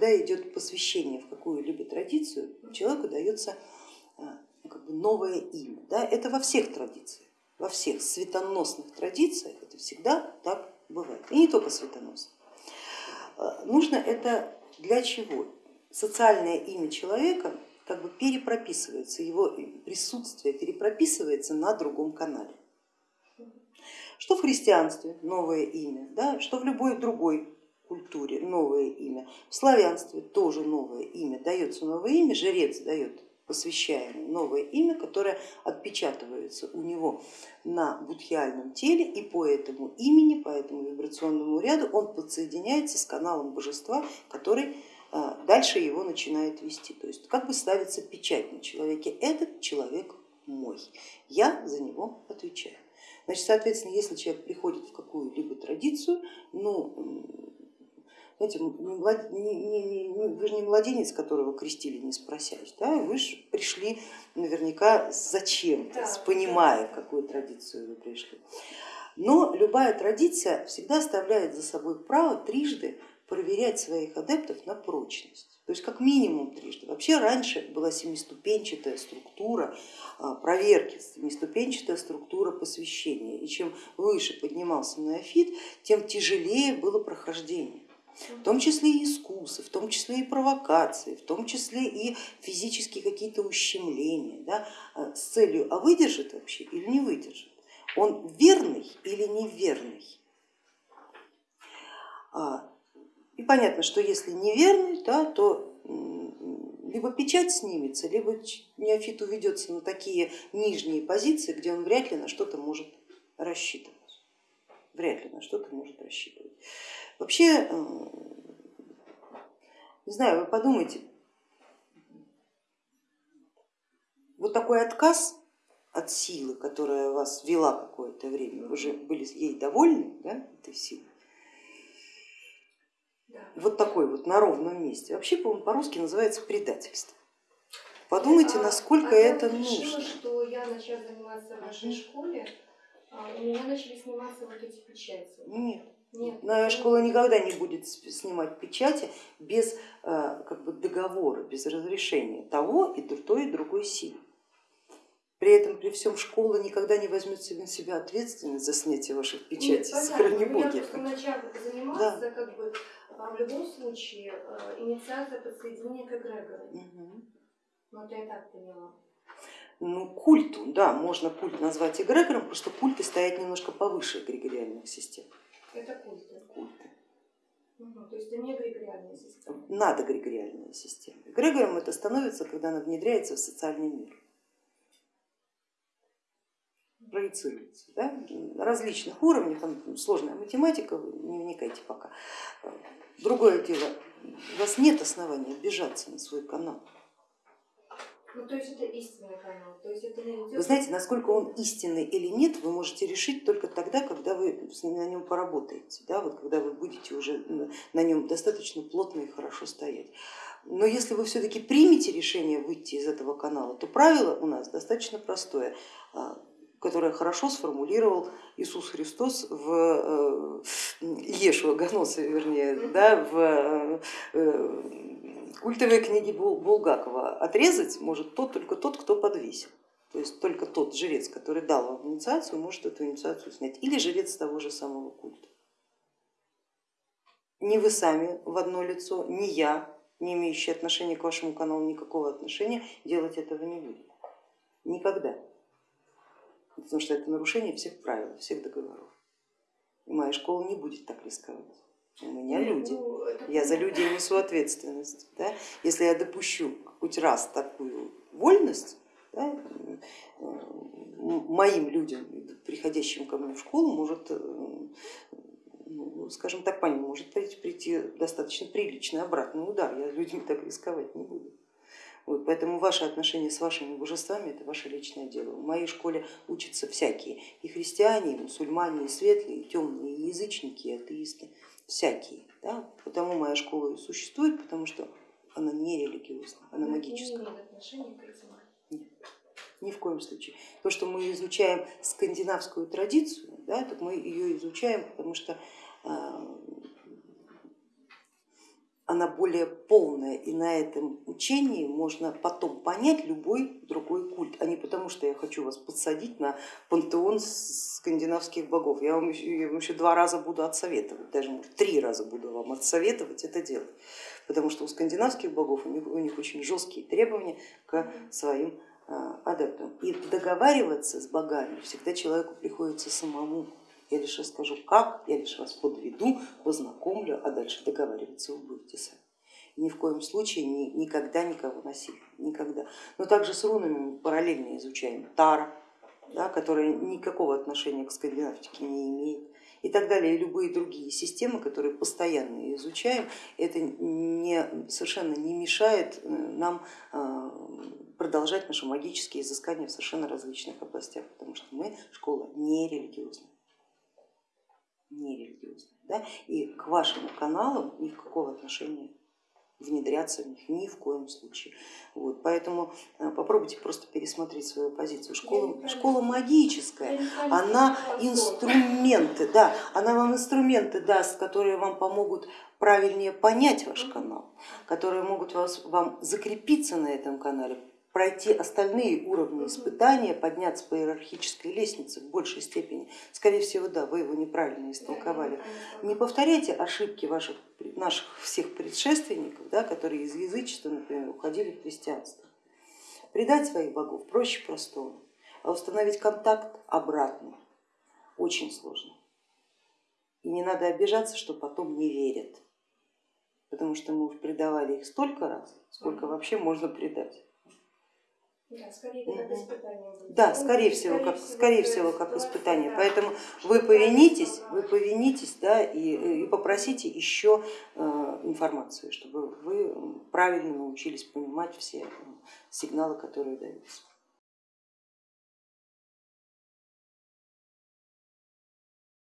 когда идет посвящение в какую-либо традицию, человеку дается как бы новое имя. Да? Это во всех традициях, во всех светоносных традициях это всегда так бывает. И не только светоносных. Нужно это для чего? Социальное имя человека как бы перепрописывается, его присутствие перепрописывается на другом канале. Что в христианстве новое имя, да, что в любой другой культуре новое имя, в славянстве тоже новое имя, дается новое имя, жрец дает посвящаемый новое имя, которое отпечатывается у него на будхиальном теле и по этому имени, по этому вибрационному ряду он подсоединяется с каналом божества, который а, дальше его начинает вести. То есть как бы ставится печать на человеке, этот человек мой, я за него отвечаю. Значит, соответственно, если человек приходит в какую-либо традицию, ну, знаете, не, не, не, вы же не младенец, которого крестили, не спросясь, да? вы же пришли наверняка зачем-то, да, понимая, в какую традицию вы пришли. Но любая традиция всегда оставляет за собой право трижды проверять своих адептов на прочность. То есть как минимум трижды. Вообще раньше была семиступенчатая структура а, проверки, семиступенчатая структура посвящения. И чем выше поднимался неофит, тем тяжелее было прохождение в том числе и искусы, в том числе и провокации, в том числе и физические какие-то ущемления, да, а, с целью, а выдержит вообще или не выдержит, он верный или неверный. А, и понятно, что если неверный, да, то либо печать снимется, либо неофит уведется на такие нижние позиции, где он вряд ли на что-то может рассчитывать. Вряд ли на что-то может рассчитывать. Вообще, э, не знаю, вы подумайте, вот такой отказ от силы, которая вас вела какое-то время, вы же были ей довольны, да, этой силой, вот такой вот на ровном месте, вообще, по-русски называется предательство. Подумайте, а, насколько а это я нужно. Решила, что я начала заниматься в вашей школе, а у меня начали сниматься вот эти печати. Нет. Нет. Но школа никогда не будет снимать печати без э, как бы, договора, без разрешения того и той и другой силы. При этом при всем школа никогда не возьмет на себя ответственность за снятие ваших печатей, Нет, сохрани боги. Я просто начав заниматься, да. как бы, а в любом случае э, инициация подсоединения к эгрегору. Угу. Вот я так поняла. Ну, культу, да, можно культ назвать эгрегором, потому что культы стоят немножко повыше эгрегориальных систем. Это культы? Культы. Угу, то есть это не эгрегориальная система? Надо эгрегориальная система. Эгрегором это становится, когда она внедряется в социальный мир проецируется да, на различных уровнях, там сложная математика, не вникайте пока. Другое дело, у вас нет основания обижаться на свой канал. Ну, то есть это истинный канал. То есть это идет... Вы знаете, насколько он истинный или нет, вы можете решить только тогда, когда вы на нем поработаете, да, вот когда вы будете уже на нем достаточно плотно и хорошо стоять. Но если вы все-таки примете решение выйти из этого канала, то правило у нас достаточно простое а, которое хорошо сформулировал Иисус Христос в э, Ешуа Ганоса, вернее, да, в э, культовой книге Булгакова. Отрезать может тот, только тот, кто подвесил. То есть только тот жрец, который дал вам инициацию, может эту инициацию снять. Или жрец того же самого культа. Не вы сами в одно лицо, не я, не имеющий отношения к вашему каналу никакого отношения, делать этого не будет. Никогда потому что это нарушение всех правил, всех договоров. И моя школа не будет так рисковать. У меня ну, люди, ну, я за людей несу ответственность. Да? Если я допущу хоть раз такую вольность, да, моим людям, приходящим ко мне в школу, может, э, ну, скажем так, по ним может прийти достаточно приличный обратный удар. Я людьми так рисковать не буду. Вот, поэтому ваши отношения с вашими божествами это ваше личное дело. В моей школе учатся всякие, и христиане, и мусульмане, и светлые, и темные, и язычники, и атеисты, всякие. Да? Потому моя школа и существует, потому что она не религиозная, она Но магическая. Нет, ни в коем случае. То, что мы изучаем скандинавскую традицию, да, так мы ее изучаем, потому что а, она более полная, и на этом учении можно потом понять любой другой культ, а не потому, что я хочу вас подсадить на пантеон скандинавских богов. Я вам еще, я вам еще два раза буду отсоветовать, даже может, три раза буду вам отсоветовать это делать, потому что у скандинавских богов у них, у них очень жесткие требования к своим а, адептам. И договариваться с богами всегда человеку приходится самому я лишь расскажу как, я лишь вас подведу, познакомлю, а дальше договариваться вы будете сами. Ни в коем случае ни, никогда никого насилия, никогда. Но также с рунами мы параллельно изучаем Тара, да, которая никакого отношения к скандинавтике не имеет и так далее, и любые другие системы, которые постоянно изучаем, это не, совершенно не мешает э, нам э, продолжать наши магические изыскания в совершенно различных областях, потому что мы школа не религиозная не религиозные. Да? И к вашим каналам никакого отношения внедряться в них ни в коем случае. Вот, поэтому э, попробуйте просто пересмотреть свою позицию. Школа, школа магическая, она инструменты, да, она вам инструменты даст, которые вам помогут правильнее понять ваш канал, которые могут вас, вам закрепиться на этом канале, пройти остальные уровни испытания, подняться по иерархической лестнице в большей степени. Скорее всего, да, вы его неправильно истолковали. Не повторяйте ошибки ваших, наших всех предшественников, да, которые из язычества, например, уходили в христианство. Предать своих богов проще простого, а установить контакт обратно очень сложно. И не надо обижаться, что потом не верят, потому что мы предавали их столько раз, сколько вообще можно предать. Да, скорее, как испытание будет. Да, скорее всего, как, скорее всего, как испытание. Поэтому вы повинитесь, вы повинитесь да, и, и попросите еще э, информацию, чтобы вы правильно научились понимать все сигналы, которые даются.